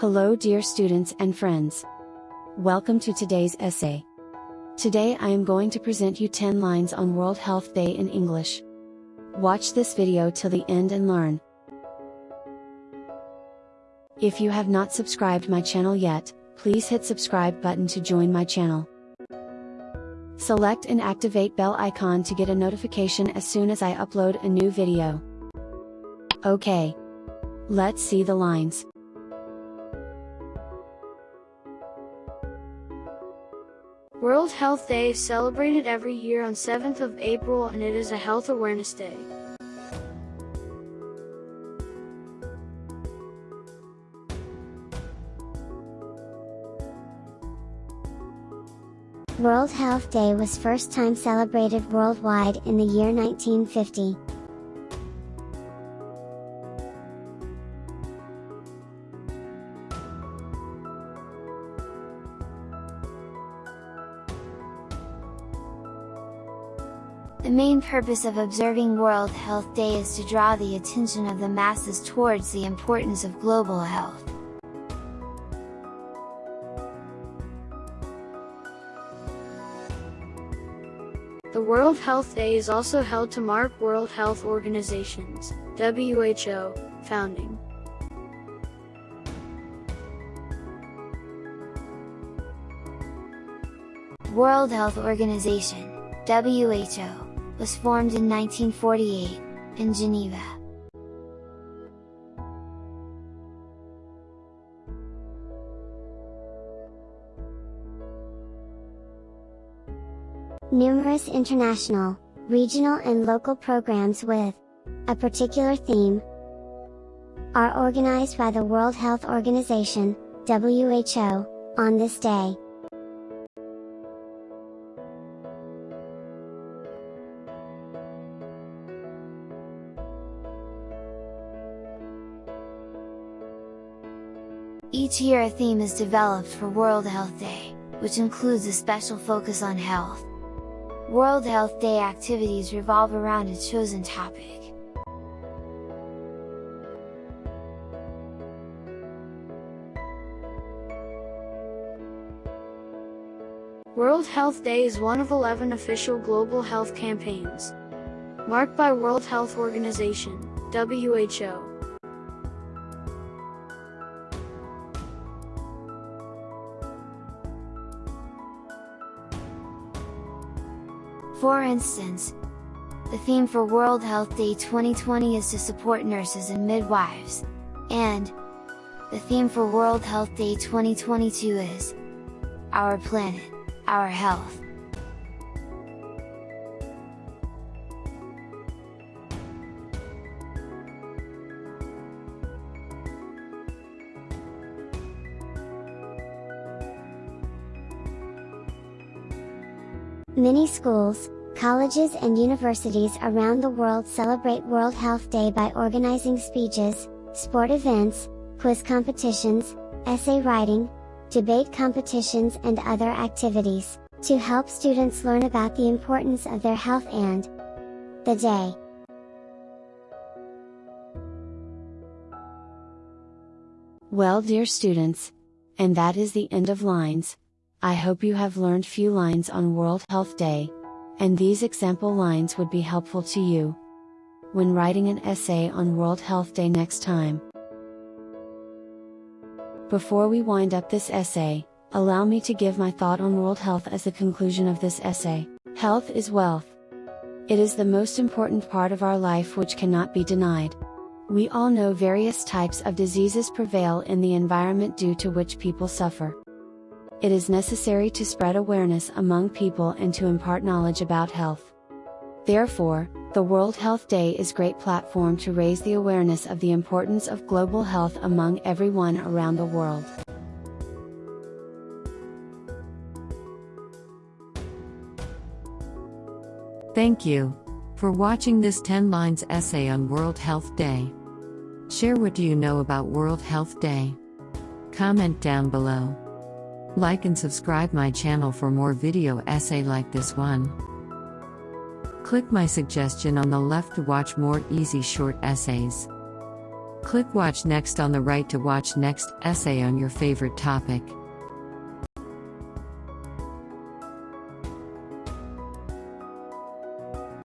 Hello, dear students and friends. Welcome to today's essay. Today I am going to present you 10 lines on World Health Day in English. Watch this video till the end and learn. If you have not subscribed my channel yet, please hit subscribe button to join my channel. Select and activate bell icon to get a notification as soon as I upload a new video. Okay. Let's see the lines. World Health Day is celebrated every year on 7th of April and it is a health awareness day. World Health Day was first time celebrated worldwide in the year 1950. The main purpose of observing World Health Day is to draw the attention of the masses towards the importance of global health. The World Health Day is also held to mark World Health Organization's WHO founding. World Health Organization WHO, was formed in 1948, in Geneva. Numerous international, regional and local programs with a particular theme are organized by the World Health Organization, WHO, on this day. Each year a theme is developed for World Health Day, which includes a special focus on health. World Health Day activities revolve around a chosen topic. World Health Day is one of 11 official global health campaigns, marked by World Health Organization, WHO. For instance, the theme for World Health Day 2020 is to support nurses and midwives, and the theme for World Health Day 2022 is Our Planet, Our Health. Many schools, colleges and universities around the world celebrate World Health Day by organizing speeches, sport events, quiz competitions, essay writing, debate competitions and other activities, to help students learn about the importance of their health and the day. Well dear students, and that is the end of lines. I hope you have learned few lines on World Health Day, and these example lines would be helpful to you when writing an essay on World Health Day next time. Before we wind up this essay, allow me to give my thought on world health as the conclusion of this essay. Health is wealth. It is the most important part of our life which cannot be denied. We all know various types of diseases prevail in the environment due to which people suffer it is necessary to spread awareness among people and to impart knowledge about health. Therefore, the World Health Day is great platform to raise the awareness of the importance of global health among everyone around the world. Thank you for watching this 10 lines essay on World Health Day. Share what do you know about World Health Day. Comment down below. Like and subscribe my channel for more video essay like this one. Click my suggestion on the left to watch more easy short essays. Click Watch Next on the right to watch next essay on your favorite topic.